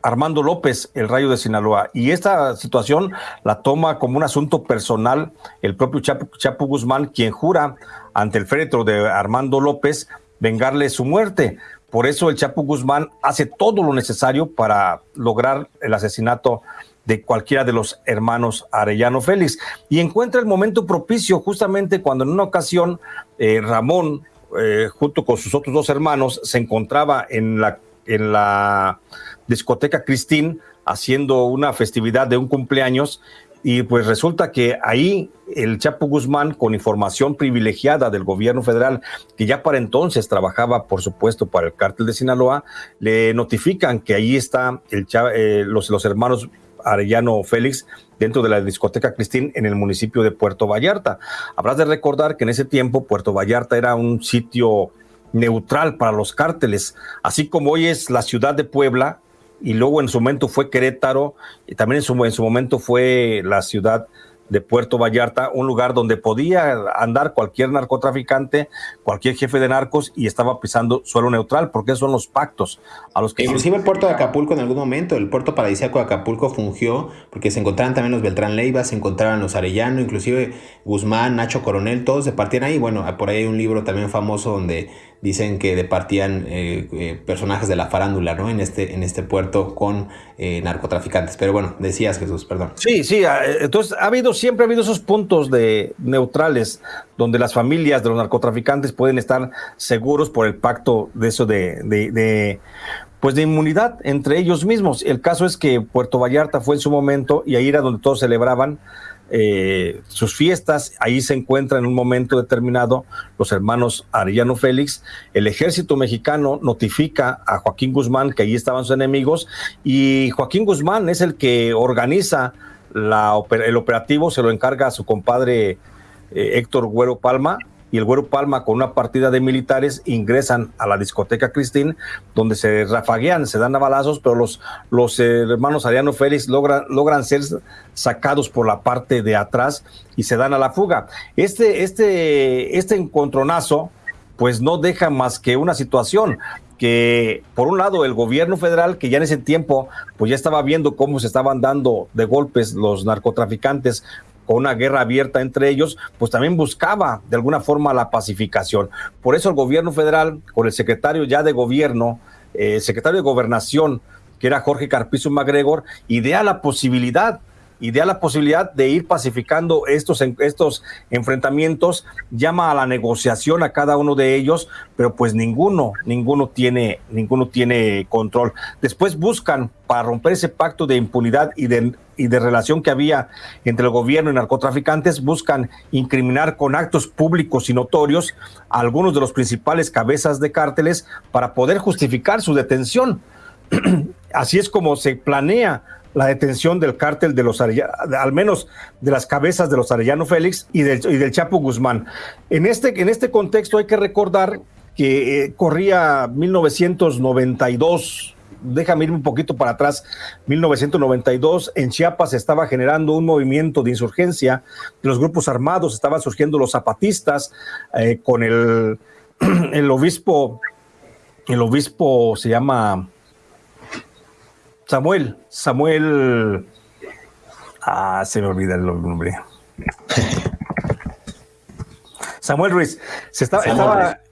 Armando López, el rayo de Sinaloa. Y esta situación la toma como un asunto personal el propio Chapo, Chapo Guzmán, quien jura ante el féretro de Armando López vengarle su muerte. Por eso el Chapo Guzmán hace todo lo necesario para lograr el asesinato de cualquiera de los hermanos Arellano Félix. Y encuentra el momento propicio justamente cuando en una ocasión eh, Ramón, eh, junto con sus otros dos hermanos, se encontraba en la, en la discoteca Cristín haciendo una festividad de un cumpleaños. Y pues resulta que ahí el Chapo Guzmán, con información privilegiada del gobierno federal, que ya para entonces trabajaba, por supuesto, para el cártel de Sinaloa, le notifican que ahí está el, eh, los, los hermanos Arellano Félix dentro de la discoteca Cristín en el municipio de Puerto Vallarta. Habrás de recordar que en ese tiempo Puerto Vallarta era un sitio neutral para los cárteles, así como hoy es la ciudad de Puebla y luego en su momento fue Querétaro y también en su, en su momento fue la ciudad de Puerto Vallarta, un lugar donde podía andar cualquier narcotraficante, cualquier jefe de narcos y estaba pisando suelo neutral, porque son los pactos a los que... Inclusive el puerto de Acapulco en algún momento, el puerto paradisíaco de Acapulco fungió, porque se encontraban también los Beltrán Leiva, se encontraban los Arellano, inclusive Guzmán, Nacho Coronel, todos se partían ahí. Bueno, por ahí hay un libro también famoso donde dicen que departían eh, eh, personajes de la farándula, ¿no? En este, en este puerto con eh, narcotraficantes. Pero bueno, decías Jesús, perdón. Sí, sí, ah, entonces ha habido, siempre ha habido esos puntos de neutrales donde las familias de los narcotraficantes pueden estar seguros por el pacto de eso de, de pues de inmunidad entre ellos mismos. El caso es que Puerto Vallarta fue en su momento y ahí era donde todos celebraban eh, sus fiestas, ahí se encuentra en un momento determinado los hermanos Arellano Félix, el ejército mexicano notifica a Joaquín Guzmán que ahí estaban sus enemigos y Joaquín Guzmán es el que organiza la, el operativo, se lo encarga a su compadre eh, Héctor Güero Palma, y el Güero Palma con una partida de militares ingresan a la discoteca Cristín, donde se rafaguean, se dan a balazos, pero los, los hermanos Ariano Félix logran, logran ser sacados por la parte de atrás y se dan a la fuga. Este, este, este encontronazo, pues no deja más que una situación que por un lado el gobierno federal, que ya en ese tiempo pues ya estaba viendo cómo se estaban dando de golpes los narcotraficantes con una guerra abierta entre ellos, pues también buscaba de alguna forma la pacificación. Por eso el gobierno federal, con el secretario ya de gobierno, eh, secretario de gobernación, que era Jorge Carpizo MacGregor, idea la posibilidad idea la posibilidad de ir pacificando estos, estos enfrentamientos, llama a la negociación a cada uno de ellos, pero pues ninguno, ninguno tiene, ninguno tiene control. Después buscan para romper ese pacto de impunidad y de, y de relación que había entre el gobierno y narcotraficantes, buscan incriminar con actos públicos y notorios a algunos de los principales cabezas de cárteles para poder justificar su detención. Así es como se planea la detención del cártel de los Arellano, al menos de las cabezas de los Arellano Félix y del, y del Chapo Guzmán. En este, en este contexto hay que recordar que eh, corría 1992, déjame ir un poquito para atrás, 1992, en Chiapas estaba generando un movimiento de insurgencia de los grupos armados, estaban surgiendo los zapatistas eh, con el, el obispo, el obispo se llama Samuel, Samuel. Ah, se me olvida el nombre. Samuel Ruiz, se estaba,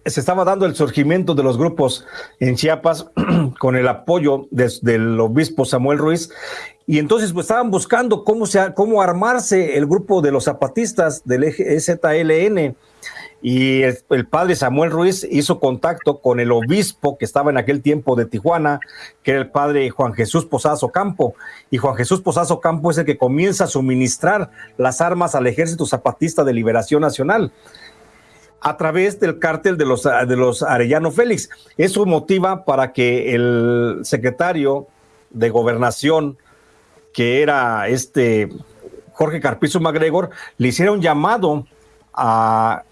se estaba, dando el surgimiento de los grupos en Chiapas con el apoyo del obispo Samuel Ruiz. Y entonces pues, estaban buscando cómo, se, cómo armarse el grupo de los zapatistas del ZLN y el, padre Samuel Ruiz hizo contacto con el obispo que estaba en aquel tiempo de Tijuana, que era el padre Juan Jesús Posazo Campo. Y Juan Jesús Posazo Campo es el que comienza a suministrar las armas al Ejército Zapatista de Liberación Nacional a través del cártel de los, de los Arellano Félix. Eso motiva para que el secretario de gobernación, que era este Jorge Carpizo MacGregor, le hiciera un llamado a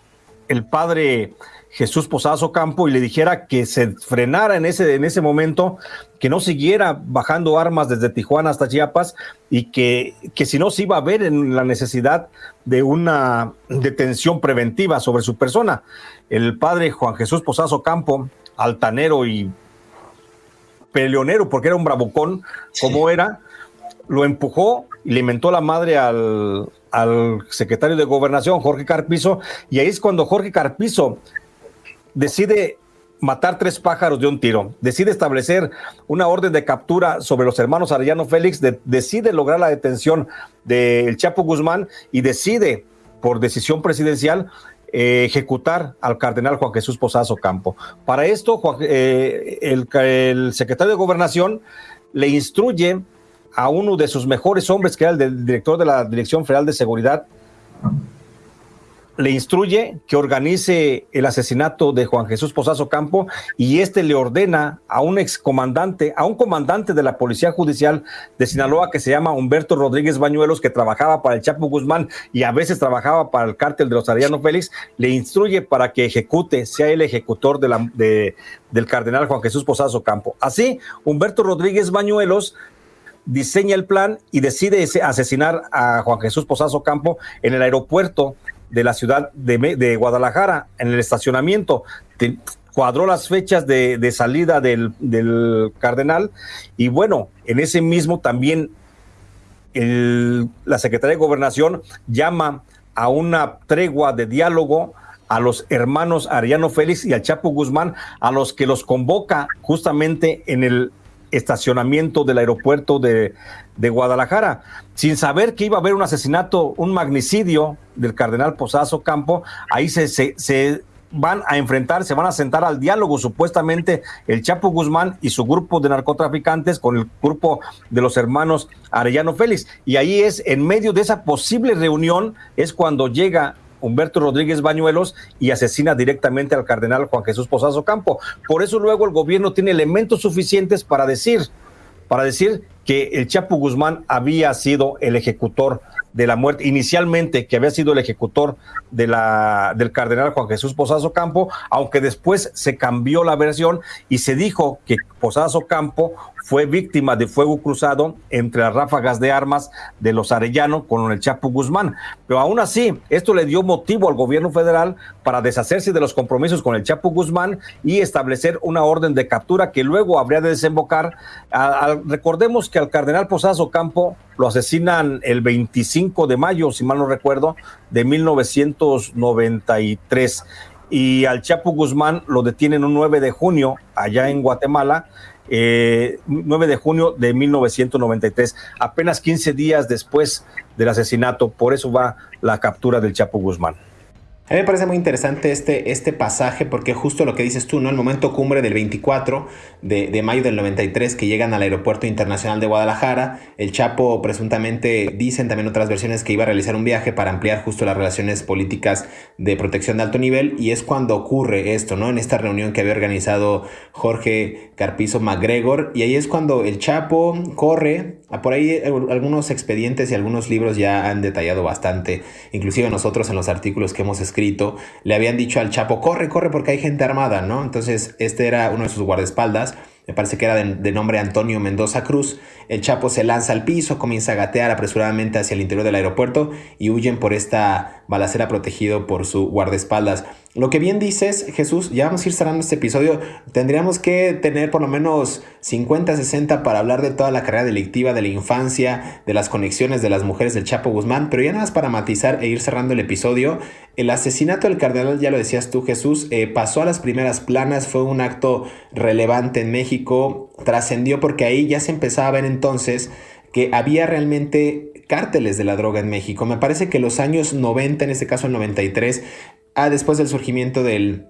el padre Jesús Posazo Campo y le dijera que se frenara en ese, en ese momento, que no siguiera bajando armas desde Tijuana hasta Chiapas y que, que si no se iba a ver en la necesidad de una detención preventiva sobre su persona. El padre Juan Jesús Posazo Campo, altanero y peleonero, porque era un bravucón, como era, lo empujó y le mentó la madre al, al secretario de gobernación, Jorge Carpizo, y ahí es cuando Jorge Carpizo decide matar tres pájaros de un tiro, decide establecer una orden de captura sobre los hermanos Arellano Félix, decide lograr la detención del Chapo Guzmán y decide, por decisión presidencial, eh, ejecutar al cardenal Juan Jesús Posazo Campo. Para esto, eh, el secretario de gobernación le instruye a uno de sus mejores hombres, que era el director de la Dirección Federal de Seguridad, le instruye que organice el asesinato de Juan Jesús Posazo Campo y este le ordena a un excomandante, a un comandante de la Policía Judicial de Sinaloa que se llama Humberto Rodríguez Bañuelos, que trabajaba para el Chapo Guzmán y a veces trabajaba para el cártel de los Ariano Félix, le instruye para que ejecute, sea el ejecutor del cardenal Juan Jesús Posazo Campo. Así, Humberto Rodríguez Bañuelos diseña el plan y decide asesinar a Juan Jesús Posazo Campo en el aeropuerto de la ciudad de, Guadalajara, en el estacionamiento. cuadró las fechas de, salida del, cardenal y bueno, en ese mismo también la Secretaría de Gobernación llama a una tregua de diálogo a los hermanos Ariano Félix y al Chapo Guzmán, a los que los convoca justamente en el estacionamiento del aeropuerto de, Guadalajara, sin saber que iba a haber un asesinato, un magnicidio del cardenal Posazo Campo, ahí se, se, van a enfrentar, se van a sentar al diálogo supuestamente el Chapo Guzmán y su grupo de narcotraficantes con el grupo de los hermanos Arellano Félix. Y ahí es, en medio de esa posible reunión, es cuando llega Humberto Rodríguez Bañuelos y asesina directamente al cardenal Juan Jesús Posazo Campo. Por eso luego el gobierno tiene elementos suficientes para decir, para decir que el Chapo Guzmán había sido el ejecutor de la muerte, inicialmente que había sido el ejecutor de la, del cardenal Juan Jesús Posazo Campo, aunque después se cambió la versión y se dijo que Posazo Campo fue víctima de fuego cruzado entre las ráfagas de armas de los Arellano con el Chapo Guzmán. Pero aún así, esto le dio motivo al gobierno federal para deshacerse de los compromisos con el Chapo Guzmán y establecer una orden de captura que luego habría de desembocar. recordemos que al cardenal Posazo Campo lo asesinan el 25 de mayo, si mal no recuerdo, de 1993 y al Chapo Guzmán lo detienen un 9 de junio allá en Guatemala 9 eh, de junio de 1993, apenas 15 días después del asesinato. Por eso va la captura del Chapo Guzmán. A mí me parece muy interesante este, este pasaje porque justo lo que dices tú, ¿no? El momento cumbre del 24 de, mayo del 93 que llegan al aeropuerto internacional de Guadalajara, el Chapo presuntamente dicen también otras versiones que iba a realizar un viaje para ampliar justo las relaciones políticas de protección de alto nivel y es cuando ocurre esto, ¿no? En esta reunión que había organizado Jorge Carpizo MacGregor y ahí es cuando el Chapo corre, por ahí algunos expedientes y algunos libros ya han detallado bastante, inclusive nosotros en los artículos que hemos escrito le habían dicho al Chapo, corre, corre porque hay gente armada, ¿no? Entonces este era uno de sus guardaespaldas, me parece que era de, nombre Antonio Mendoza Cruz. El Chapo se lanza al piso, comienza a gatear apresuradamente hacia el interior del aeropuerto y huyen por esta balacera protegido por su guardaespaldas. Lo que bien dices, Jesús, ya vamos a ir cerrando este episodio. Tendríamos que tener por lo menos 50, 60 para hablar de toda la carrera delictiva, de la infancia, de las conexiones de las mujeres del Chapo Guzmán. Pero ya nada más para matizar e ir cerrando el episodio. El asesinato del cardenal, ya lo decías tú, Jesús, eh, pasó a las primeras planas, fue un acto relevante en México, trascendió porque ahí ya se empezaba a ver entonces que había realmente cárteles de la droga en México. Me parece que los años 90, en este caso el 93, Ah, después del surgimiento del,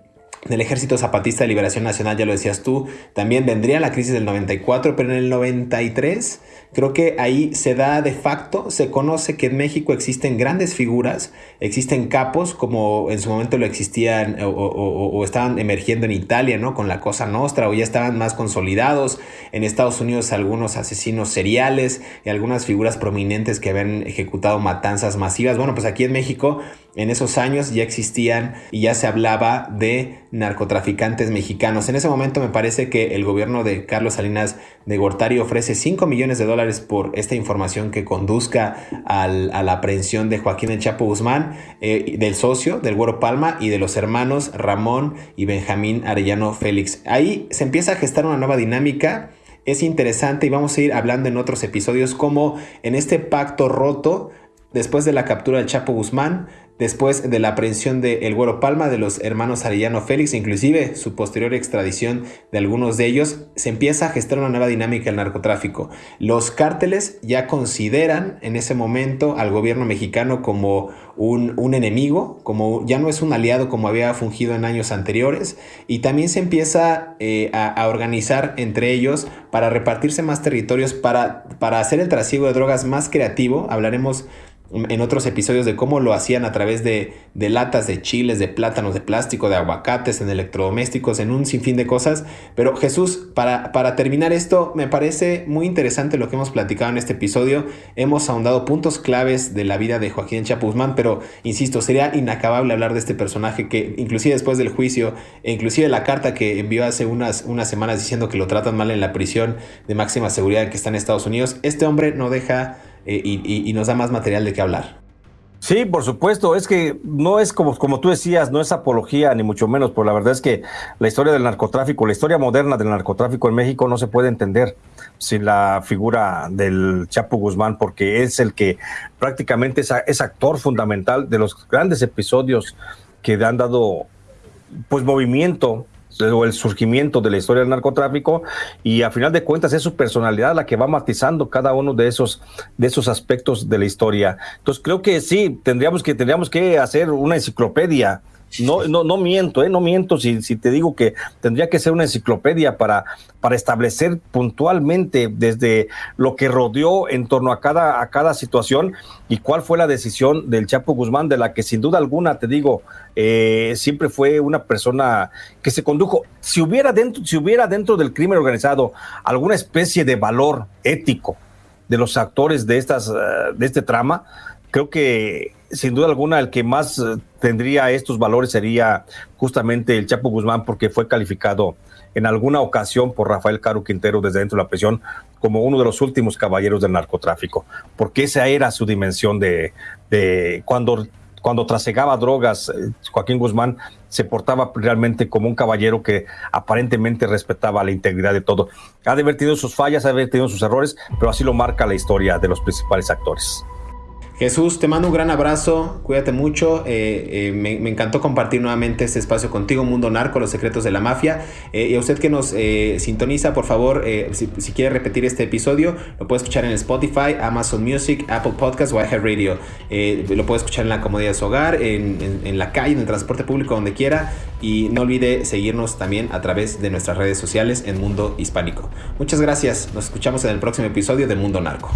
del Ejército Zapatista de Liberación Nacional, ya lo decías tú, también vendría la crisis del 94, pero en el 93 Creo que ahí se da de facto, se conoce que en México existen grandes figuras, existen capos como en su momento lo existían o, estaban emergiendo en Italia, ¿no? Con la Cosa Nostra o ya estaban más consolidados. En Estados Unidos algunos asesinos seriales y algunas figuras prominentes que habían ejecutado matanzas masivas. Bueno, pues aquí en México en esos años ya existían y ya se hablaba de narcotraficantes mexicanos. En ese momento me parece que el gobierno de Carlos Salinas de Gortari ofrece 5 millones de dólares por esta información que conduzca a la aprehensión de Joaquín El Chapo Guzmán, eh, del socio, del Güero Palma y de los hermanos Ramón y Benjamín Arellano Félix. Ahí se empieza a gestar una nueva dinámica. Es interesante y vamos a ir hablando en otros episodios cómo en este pacto roto, después de la captura del Chapo Guzmán, después de la aprehensión de El Güero Palma, de los hermanos Arellano Félix, inclusive su posterior extradición de algunos de ellos, se empieza a gestar una nueva dinámica del narcotráfico. Los cárteles ya consideran en ese momento al gobierno mexicano como un, enemigo, como ya no es un aliado como había fungido en años anteriores, y también se empieza eh, a, organizar entre ellos para repartirse más territorios, para, para hacer el trasiego de drogas más creativo. Hablaremos en otros episodios de cómo lo hacían a través de, latas de chiles, de plátanos, de plástico, de aguacates, en electrodomésticos, en un sinfín de cosas. Pero Jesús, para, para terminar esto, me parece muy interesante lo que hemos platicado en este episodio. Hemos ahondado puntos claves de la vida de Joaquín Chapuzmán, pero insisto, sería inacabable hablar de este personaje que inclusive después del juicio, e inclusive la carta que envió hace unas, unas semanas diciendo que lo tratan mal en la prisión de máxima seguridad que está en Estados Unidos, este hombre no deja eh, y, nos da más material de qué hablar. Sí, por supuesto, es que no es como, como tú decías, no es apología ni mucho menos, pero la verdad es que la historia del narcotráfico, la historia moderna del narcotráfico en México no se puede entender sin la figura del Chapo Guzmán, porque es el que prácticamente es, actor fundamental de los grandes episodios que han dado pues movimiento o el surgimiento de la historia del narcotráfico y a final de cuentas es su personalidad la que va matizando cada uno de esos de esos aspectos de la historia. Entonces creo que sí, tendríamos que tendríamos que hacer una enciclopedia No, no, no miento, ¿eh? no miento si, si te digo que tendría que ser una enciclopedia para, para establecer puntualmente desde lo que rodeó en torno a cada, a cada situación y cuál fue la decisión del Chapo Guzmán, de la que sin duda alguna, te digo, eh, siempre fue una persona que se condujo. Si hubiera, dentro, si hubiera dentro del crimen organizado alguna especie de valor ético de los actores de, estas, eh, de este trama, creo que sin duda alguna el que más eh, tendría estos valores sería justamente el Chapo Guzmán porque fue calificado en alguna ocasión por Rafael Caro Quintero desde dentro de la prisión como uno de los últimos caballeros del narcotráfico, porque esa era su dimensión de, de cuando, cuando trasegaba drogas, eh, Joaquín Guzmán se portaba realmente como un caballero que aparentemente respetaba la integridad de todo. Ha tenido sus fallas, ha tenido sus errores, pero así lo marca la historia de los principales actores. Jesús, te mando un gran abrazo, cuídate mucho, eh, eh, me, encantó compartir nuevamente este espacio contigo, Mundo Narco, los secretos de la mafia. Eh, y a usted que nos sintoniza, por favor, si, quiere repetir este episodio, lo puede escuchar en Spotify, Amazon Music, Apple Podcasts o Radio. lo puede escuchar en la comodidad de su hogar, en, en la calle, en el transporte público, donde quiera. Y no olvide seguirnos también a través de nuestras redes sociales en Mundo Hispánico. Muchas gracias, nos escuchamos en el próximo episodio de Mundo Narco.